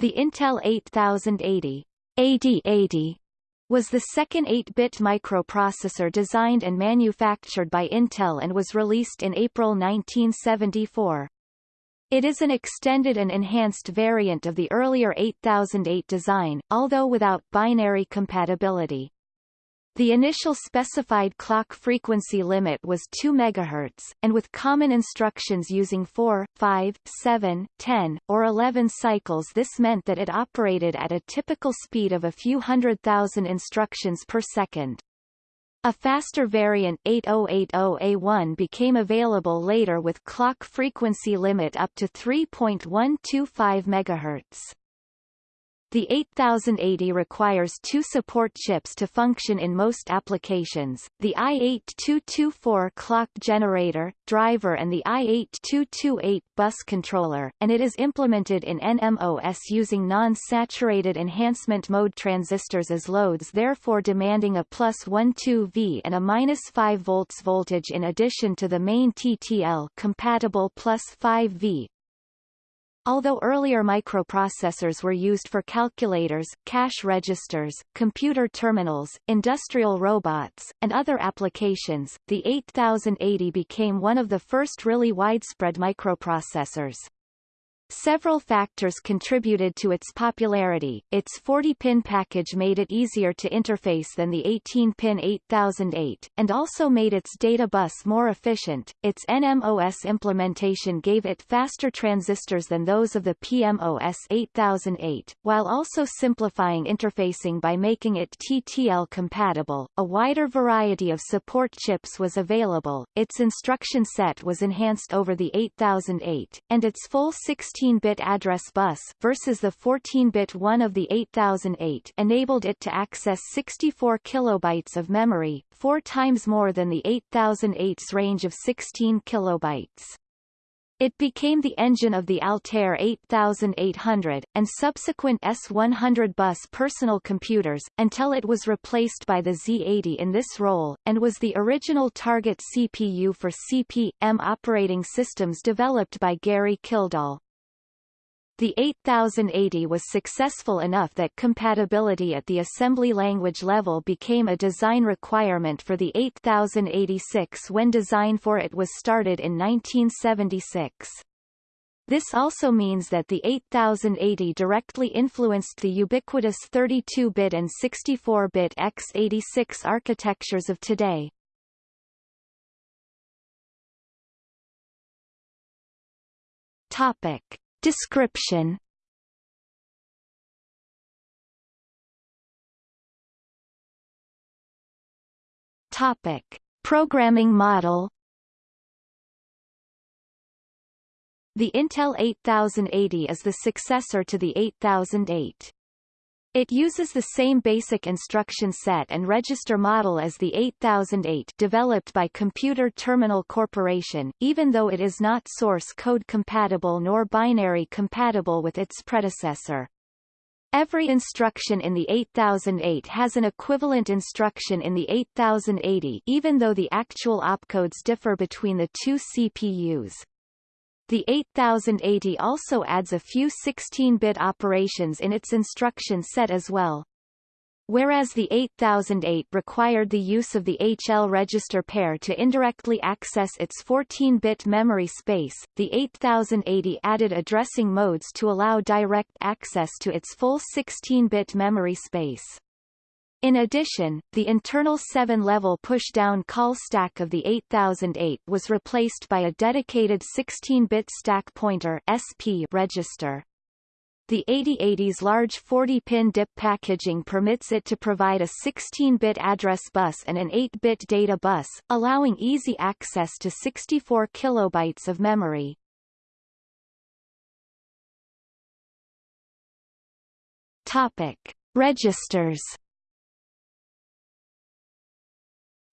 The Intel 8080 8080 was the second 8-bit microprocessor designed and manufactured by Intel and was released in April 1974. It is an extended and enhanced variant of the earlier 8008 design, although without binary compatibility. The initial specified clock frequency limit was 2 MHz, and with common instructions using 4, 5, 7, 10, or 11 cycles this meant that it operated at a typical speed of a few hundred thousand instructions per second. A faster variant 8080A1 became available later with clock frequency limit up to 3.125 MHz. The 8080 requires two support chips to function in most applications, the i8224 clock generator, driver and the i8228 bus controller, and it is implemented in NMOS using non-saturated enhancement mode transistors as loads therefore demanding a plus 12 V and a minus 5 volts voltage in addition to the main TTL compatible plus 5 V, Although earlier microprocessors were used for calculators, cash registers, computer terminals, industrial robots, and other applications, the 8080 became one of the first really widespread microprocessors. Several factors contributed to its popularity. Its 40-pin package made it easier to interface than the 18-pin 8008, and also made its data bus more efficient. Its NMOS implementation gave it faster transistors than those of the PMOS 8008, while also simplifying interfacing by making it TTL compatible. A wider variety of support chips was available. Its instruction set was enhanced over the 8008, and its full 16 16-bit address bus versus the 14-bit one of the 8008 enabled it to access 64 kilobytes of memory, four times more than the 8008's range of 16 kilobytes. It became the engine of the Altair 8800, and subsequent S100 bus personal computers, until it was replaced by the Z80 in this role, and was the original target CPU for CP/M operating systems developed by Gary Kildall. The 8080 was successful enough that compatibility at the assembly language level became a design requirement for the 8086 when design for it was started in 1976. This also means that the 8080 directly influenced the ubiquitous 32-bit and 64-bit x86 architectures of today. Topic. 8086 architectures of today. Topic. Description Topic. Programming model The Intel 8080 is the successor to the 8008. It uses the same basic instruction set and register model as the 8008 developed by Computer Terminal Corporation, even though it is not source code compatible nor binary compatible with its predecessor. Every instruction in the 8008 has an equivalent instruction in the 8080 even though the actual opcodes differ between the two CPUs. The 8080 also adds a few 16-bit operations in its instruction set as well. Whereas the 8008 required the use of the HL register pair to indirectly access its 14-bit memory space, the 8080 added addressing modes to allow direct access to its full 16-bit memory space. In addition, the internal 7-level push-down call stack of the 8008 was replaced by a dedicated 16-bit stack pointer SP register. The 8080's large 40-pin DIP packaging permits it to provide a 16-bit address bus and an 8-bit data bus, allowing easy access to 64 kilobytes of memory. Topic. Registers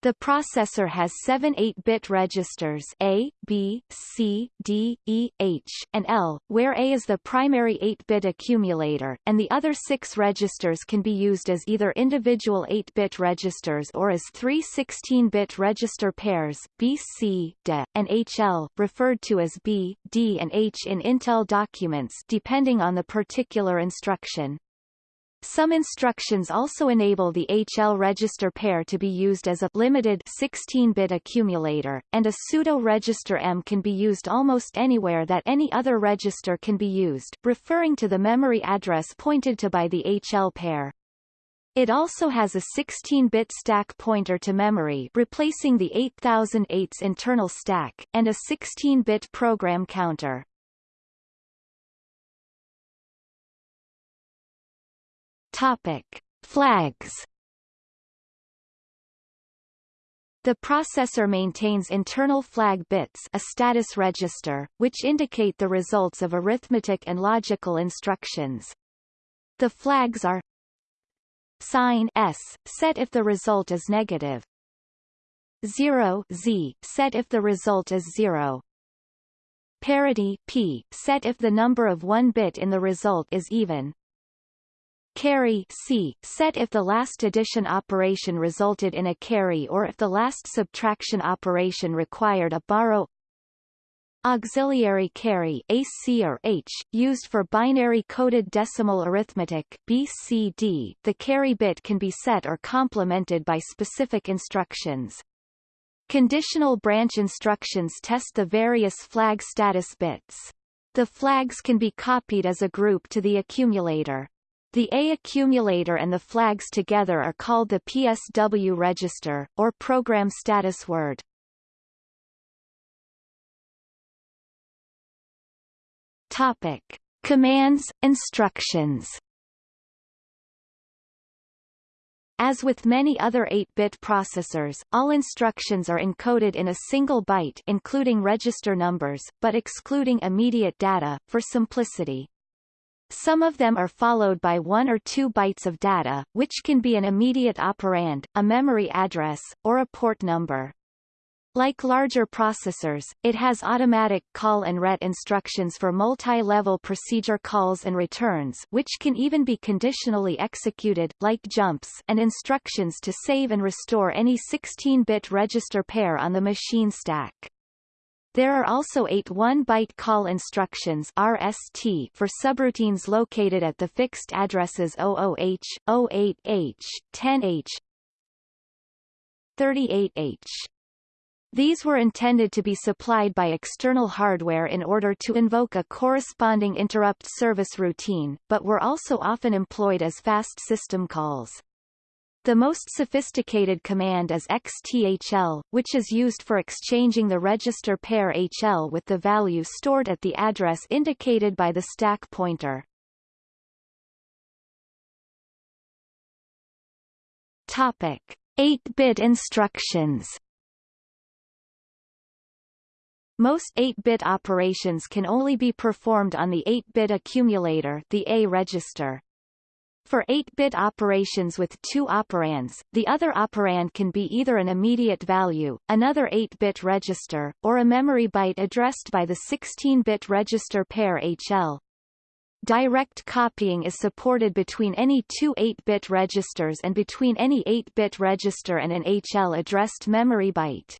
The processor has seven 8-bit registers A, B, C, D, E, H, and L, where A is the primary 8-bit accumulator, and the other six registers can be used as either individual 8-bit registers or as three 16-bit register pairs, B, C, D, and HL, referred to as B, D and H in Intel documents depending on the particular instruction. Some instructions also enable the HL register pair to be used as a limited 16-bit accumulator, and a pseudo-register M can be used almost anywhere that any other register can be used, referring to the memory address pointed to by the HL pair. It also has a 16-bit stack pointer to memory replacing the 8008's internal stack, and a 16-bit program counter. Topic: Flags. The processor maintains internal flag bits a status register, which indicate the results of arithmetic and logical instructions. The flags are sign S, set if the result is negative 0 Z, set if the result is 0 parity P, set if the number of one bit in the result is even Carry C, set if the last addition operation resulted in a carry or if the last subtraction operation required a borrow Auxiliary carry AC or H, used for binary-coded decimal arithmetic BCD. The carry bit can be set or complemented by specific instructions. Conditional branch instructions test the various flag status bits. The flags can be copied as a group to the accumulator. The A accumulator and the flags together are called the PSW register, or program status word. Topic. Commands, instructions As with many other 8-bit processors, all instructions are encoded in a single byte including register numbers, but excluding immediate data, for simplicity. Some of them are followed by one or two bytes of data, which can be an immediate operand, a memory address, or a port number. Like larger processors, it has automatic call and ret instructions for multi-level procedure calls and returns which can even be conditionally executed, like jumps and instructions to save and restore any 16-bit register pair on the machine stack. There are also eight 1-byte call instructions RST for subroutines located at the fixed addresses 00H, 08H, 10H, 38H. These were intended to be supplied by external hardware in order to invoke a corresponding interrupt service routine, but were also often employed as fast system calls. The most sophisticated command is xthl, which is used for exchanging the register pair HL with the value stored at the address indicated by the stack pointer. Topic: 8-bit instructions. Most 8-bit operations can only be performed on the 8-bit accumulator, the A register. For 8-bit operations with two operands, the other operand can be either an immediate value, another 8-bit register, or a memory byte addressed by the 16-bit register pair HL. Direct copying is supported between any two 8-bit registers and between any 8-bit register and an HL-addressed memory byte.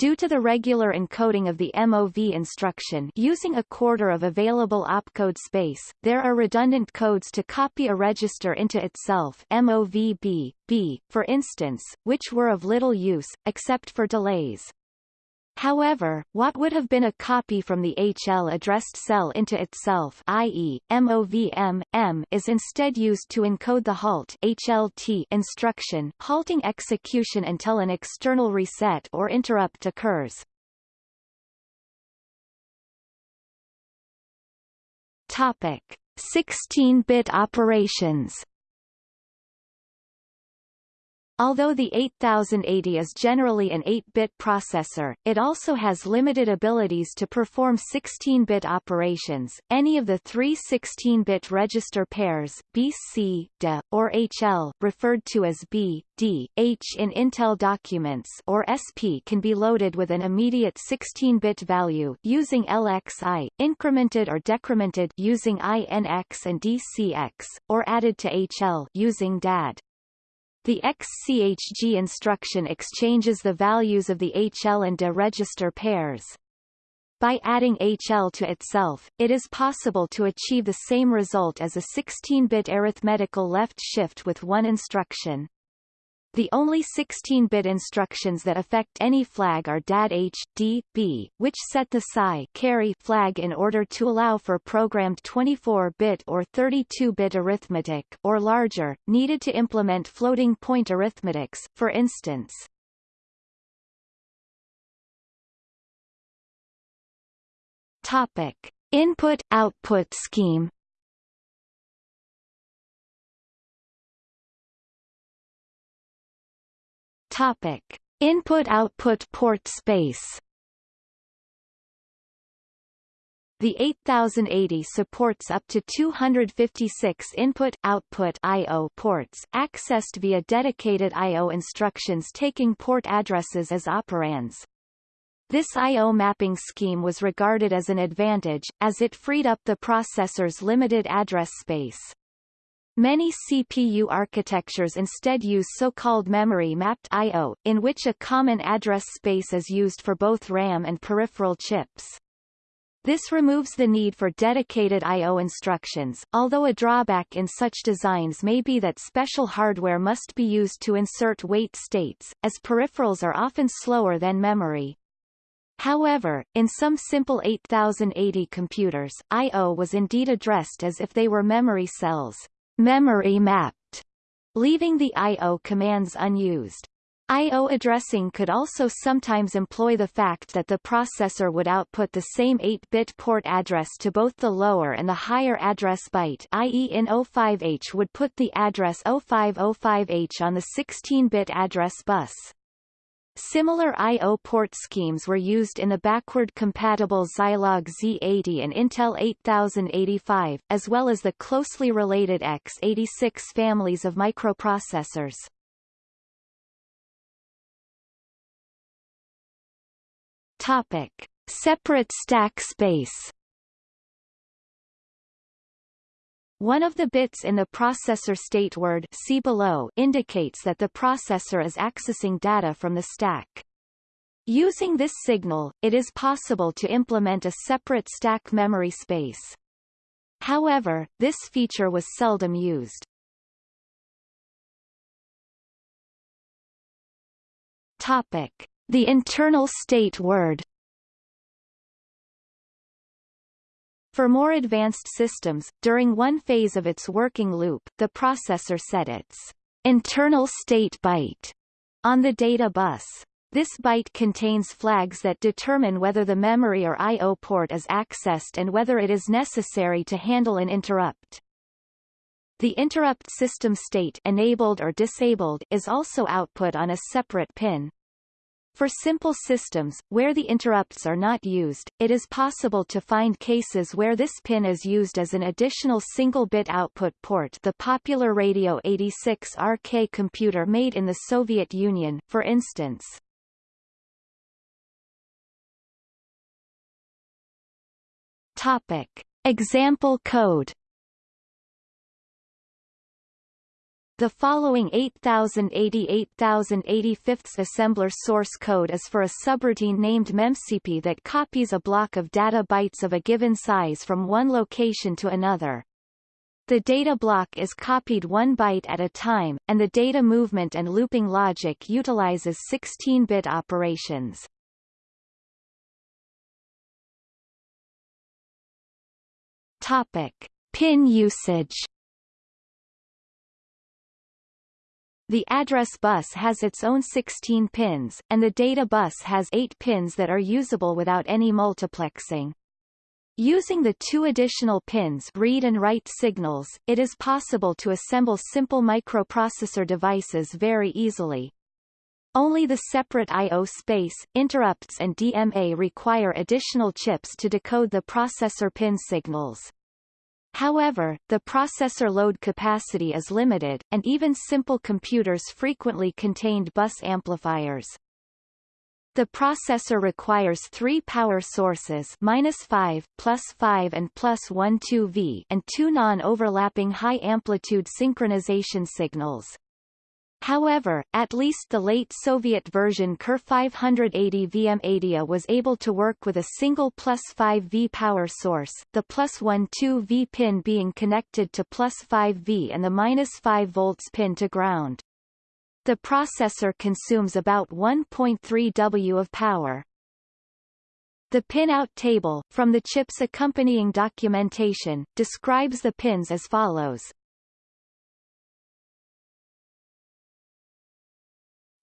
Due to the regular encoding of the MOV instruction using a quarter of available opcode space, there are redundant codes to copy a register into itself MOVB, B, for instance, which were of little use, except for delays. However, what would have been a copy from the HL addressed cell into itself i.e., MOVM, M is instead used to encode the halt HLT instruction halting execution until an external reset or interrupt occurs. Topic: 16-bit operations Although the 8080 is generally an 8-bit processor, it also has limited abilities to perform 16-bit operations. Any of the three 16-bit register pairs, B, C, D, or HL, referred to as B, D, H in Intel documents or SP can be loaded with an immediate 16-bit value using LXI, incremented or decremented using INX and DCX, or added to HL using DAD. The XCHG instruction exchanges the values of the HL and DE register pairs. By adding HL to itself, it is possible to achieve the same result as a 16-bit arithmetical left shift with one instruction. The only 16-bit instructions that affect any flag are DAD H, D, B, which set the PSI carry flag in order to allow for programmed 24-bit or 32-bit arithmetic or larger, needed to implement floating point arithmetics, for instance. Topic: Input-output scheme Topic: Input-output port space. The 8080 supports up to 256 input-output I.O. ports, accessed via dedicated I.O. instructions taking port addresses as operands. This I.O. mapping scheme was regarded as an advantage, as it freed up the processor's limited address space. Many CPU architectures instead use so-called memory-mapped I.O., in which a common address space is used for both RAM and peripheral chips. This removes the need for dedicated I.O. instructions, although a drawback in such designs may be that special hardware must be used to insert wait states, as peripherals are often slower than memory. However, in some simple 8080 computers, I.O. was indeed addressed as if they were memory cells memory mapped, leaving the I.O. commands unused. I.O. addressing could also sometimes employ the fact that the processor would output the same 8-bit port address to both the lower and the higher address byte i.e. in 05H would put the address 0505H on the 16-bit address bus. Similar I.O. port schemes were used in the backward-compatible Zilog Z80 and Intel 8085, as well as the closely related x86 families of microprocessors. Topic. Separate stack space One of the bits in the processor state word see below indicates that the processor is accessing data from the stack. Using this signal, it is possible to implement a separate stack memory space. However, this feature was seldom used. Topic: The internal state word For more advanced systems, during one phase of its working loop, the processor set its internal state byte on the data bus. This byte contains flags that determine whether the memory or I.O. port is accessed and whether it is necessary to handle an interrupt. The interrupt system state enabled or disabled is also output on a separate pin. For simple systems, where the interrupts are not used, it is possible to find cases where this pin is used as an additional single-bit output port the popular Radio 86 RK computer made in the Soviet Union, for instance. Topic. Example code The following 8080-8085 assembler source code is for a subroutine named memcp that copies a block of data bytes of a given size from one location to another. The data block is copied one byte at a time, and the data movement and looping logic utilizes 16-bit operations. Topic. Pin usage The address bus has its own 16 pins, and the data bus has 8 pins that are usable without any multiplexing. Using the two additional pins read and write signals, it is possible to assemble simple microprocessor devices very easily. Only the separate I.O. space, interrupts and DMA require additional chips to decode the processor pin signals. However, the processor load capacity is limited, and even simple computers frequently contained bus amplifiers. The processor requires three power sources minus 5, plus 5 and plus 1 2V and two non-overlapping high-amplitude synchronization signals. However, at least the late Soviet version Kir 580 VM80 was able to work with a single plus 5V power source, the plus 1 2V pin being connected to plus 5V and the minus 5 volts pin to ground. The processor consumes about 1.3 W of power. The pinout table, from the chip's accompanying documentation, describes the pins as follows.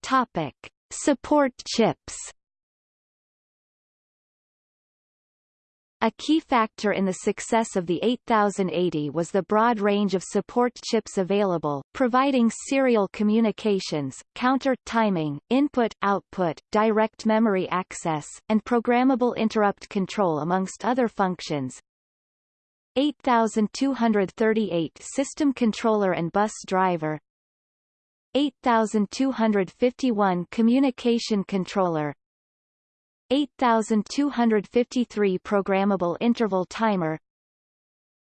Topic. Support chips A key factor in the success of the 8080 was the broad range of support chips available, providing serial communications, counter timing, input-output, direct memory access, and programmable interrupt control amongst other functions. 8238 System Controller and Bus Driver 8251 Communication Controller 8253 Programmable Interval Timer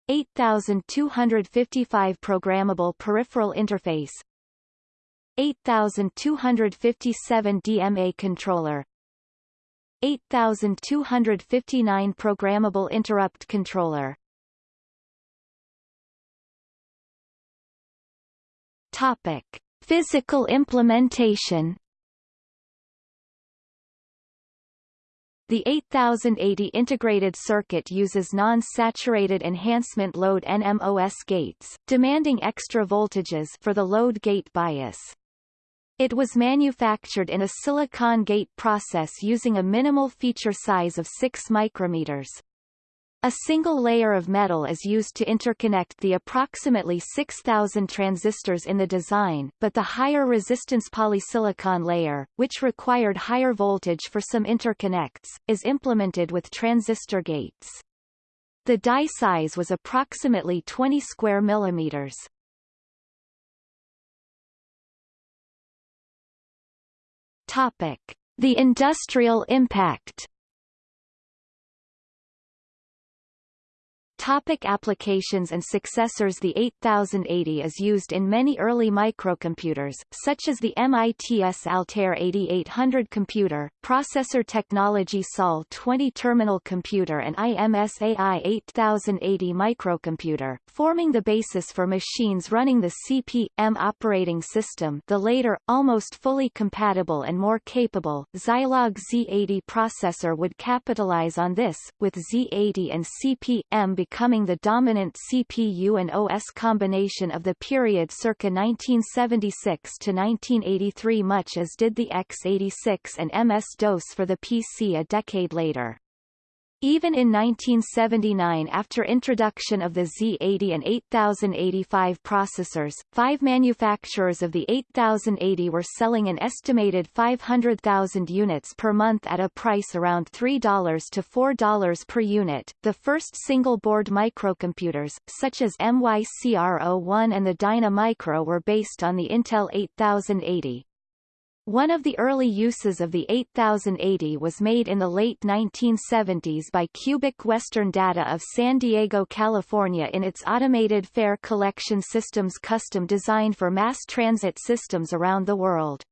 8255 Programmable Peripheral Interface 8257 DMA Controller 8259 Programmable Interrupt Controller Topic. Physical implementation The 8080 integrated circuit uses non-saturated enhancement load NMOS gates, demanding extra voltages for the load gate bias. It was manufactured in a silicon gate process using a minimal feature size of 6 micrometers. A single layer of metal is used to interconnect the approximately 6,000 transistors in the design, but the higher resistance polysilicon layer, which required higher voltage for some interconnects, is implemented with transistor gates. The die size was approximately 20 square millimeters. Topic: The industrial impact Topic applications and successors The 8080 is used in many early microcomputers, such as the MITS Altair 8800 computer, Processor Technology SOL 20 terminal computer and IMSAI 8080 microcomputer, forming the basis for machines running the CP/M operating system the later, almost fully compatible and more capable, Zilog Z80 processor would capitalize on this, with Z80 and CP/M becoming the dominant CPU and OS combination of the period circa 1976 to 1983 much as did the x86 and MS-DOS for the PC a decade later. Even in 1979 after introduction of the Z80 and 8085 processors, five manufacturers of the 8080 were selling an estimated 500,000 units per month at a price around $3 to $4 per unit. The first single-board microcomputers, such as MYCR01 and the Dyna Micro were based on the Intel 8080. One of the early uses of the 8080 was made in the late 1970s by Cubic Western Data of San Diego, California in its automated fare collection systems custom designed for mass transit systems around the world.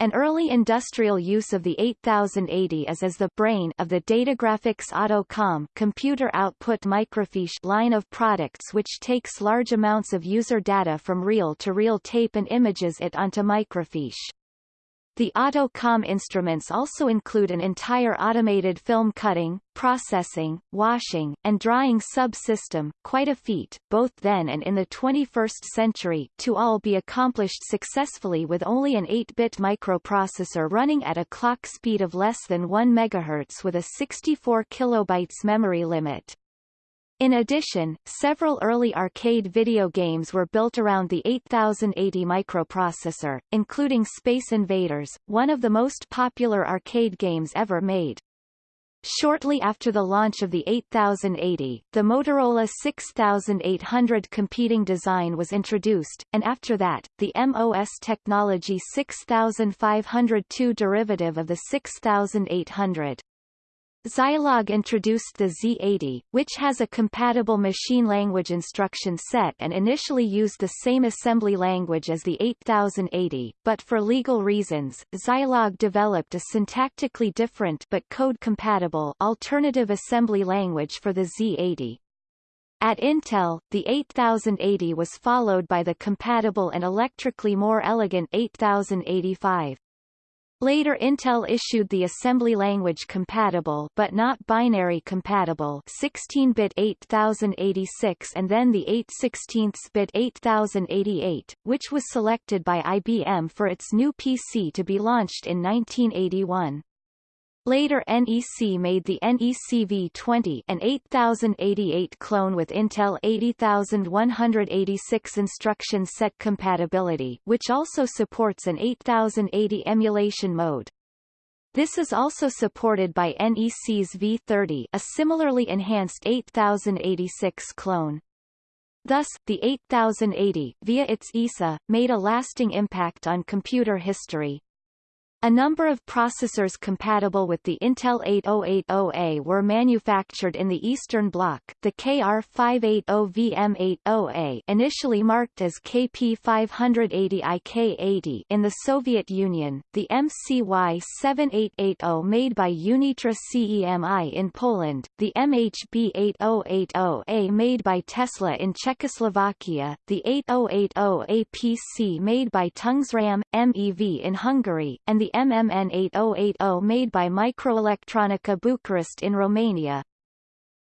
An early industrial use of the 8080 is as the brain of the Datagraphix Auto-Com computer output microfiche line of products which takes large amounts of user data from reel-to-reel -reel tape and images it onto microfiche. The Auto-Com instruments also include an entire automated film cutting, processing, washing, and drying subsystem, quite a feat, both then and in the 21st century, to all be accomplished successfully with only an 8-bit microprocessor running at a clock speed of less than 1 MHz with a 64 kilobytes memory limit. In addition, several early arcade video games were built around the 8080 microprocessor, including Space Invaders, one of the most popular arcade games ever made. Shortly after the launch of the 8080, the Motorola 6800 competing design was introduced, and after that, the MOS Technology 6502 derivative of the 6800. Zilog introduced the Z80, which has a compatible machine language instruction set and initially used the same assembly language as the 8080, but for legal reasons, Zilog developed a syntactically different but code-compatible alternative assembly language for the Z80. At Intel, the 8080 was followed by the compatible and electrically more elegant 8085. Later Intel issued the assembly language compatible but not binary compatible 16-bit 8086 and then the 8 16-bit 8088, which was selected by IBM for its new PC to be launched in 1981. Later NEC made the NEC V20 an 8088 clone with Intel 80186 instruction set compatibility which also supports an 8080 emulation mode. This is also supported by NEC's V30 a similarly enhanced 8086 clone. Thus, the 8080, via its ISA, made a lasting impact on computer history. A number of processors compatible with the Intel 8080A were manufactured in the Eastern Bloc, the KR580VM80A initially marked as KP580IK80 in the Soviet Union, the MCY7880 made by Unitra CEMI in Poland, the MHB8080A made by Tesla in Czechoslovakia, the 8080APC made by Tungsram, MEV in Hungary, and the MMN8080 made by Microelectronica Bucharest in Romania.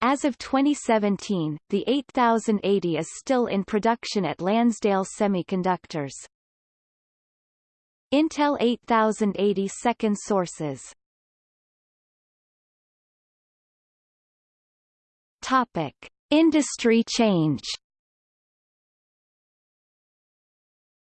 As of 2017, the 8080 is still in production at Lansdale Semiconductors. Intel 8080 second sources Topic. Industry change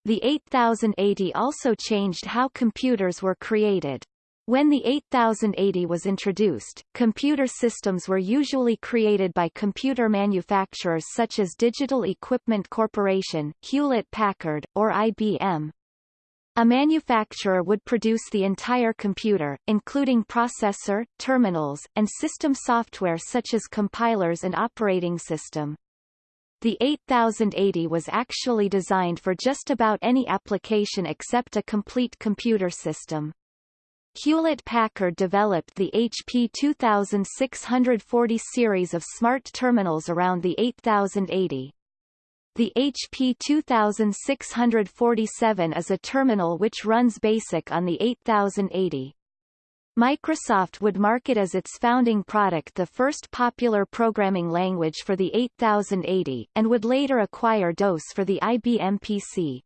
The 8080 also changed how computers were created. When the 8080 was introduced, computer systems were usually created by computer manufacturers such as Digital Equipment Corporation, Hewlett-Packard, or IBM. A manufacturer would produce the entire computer, including processor, terminals, and system software such as compilers and operating system. The 8080 was actually designed for just about any application except a complete computer system. Hewlett-Packard developed the HP 2640 series of smart terminals around the 8080. The HP 2647 is a terminal which runs BASIC on the 8080. Microsoft would market as its founding product the first popular programming language for the 8080, and would later acquire DOS for the IBM PC.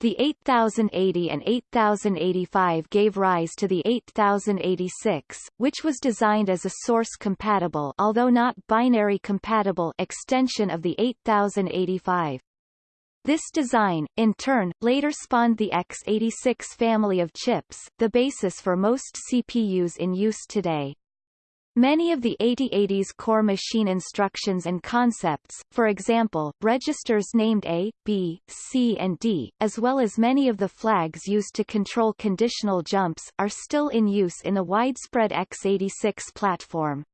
The 8080 and 8085 gave rise to the 8086, which was designed as a source-compatible although not binary-compatible extension of the 8085. This design, in turn, later spawned the x86 family of chips, the basis for most CPUs in use today. Many of the 8080's core machine instructions and concepts, for example, registers named A, B, C and D, as well as many of the flags used to control conditional jumps, are still in use in the widespread x86 platform.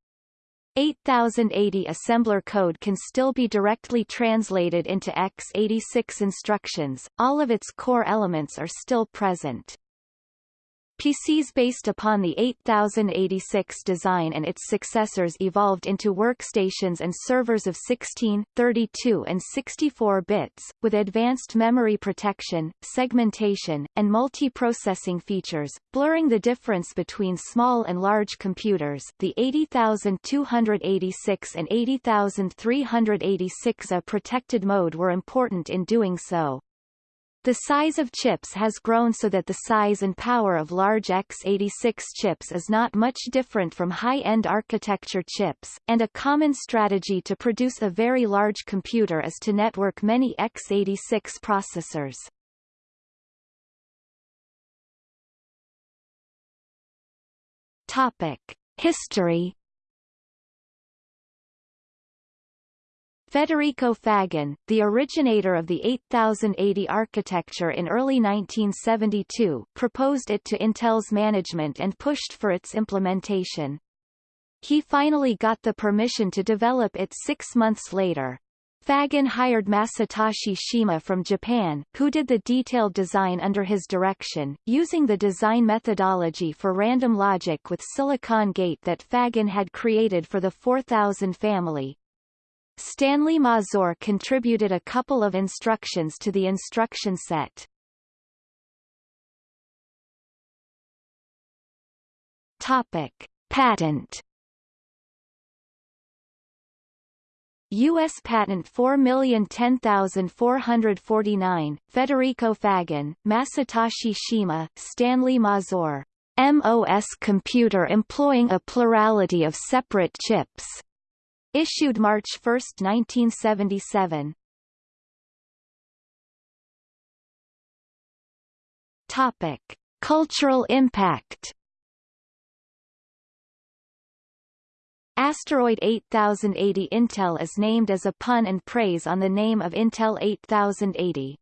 8080 assembler code can still be directly translated into x86 instructions, all of its core elements are still present. PCs based upon the 8086 design and its successors evolved into workstations and servers of 16, 32 and 64 bits, with advanced memory protection, segmentation, and multiprocessing features, blurring the difference between small and large computers the 80286 and 80386 A protected mode were important in doing so. The size of chips has grown so that the size and power of large x86 chips is not much different from high-end architecture chips, and a common strategy to produce a very large computer is to network many x86 processors. Topic. History Federico Faggin, the originator of the 8080 architecture in early 1972, proposed it to Intel's management and pushed for its implementation. He finally got the permission to develop it six months later. Faggin hired Masatoshi Shima from Japan, who did the detailed design under his direction, using the design methodology for random logic with silicon gate that Faggin had created for the 4000 family. Stanley Mazur contributed a couple of instructions to the instruction set. Topic. Patent U.S. Patent 4010449, Federico Faggin, Masatoshi Shima, Stanley Mazur. MOS computer employing a plurality of separate chips. Issued March 1, 1977. Topic: Cultural impact. Asteroid 8080 Intel is named as a pun and praise on the name of Intel 8080.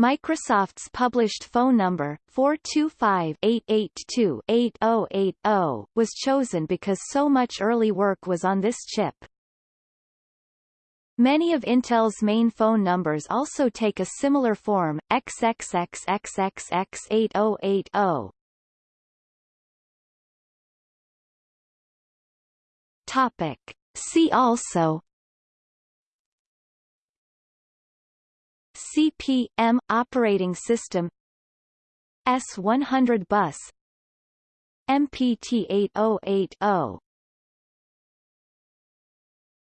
Microsoft's published phone number, 425-882-8080, was chosen because so much early work was on this chip. Many of Intel's main phone numbers also take a similar form, XXXXXX8080. Topic. See also CP/M operating system S100 bus MPT8080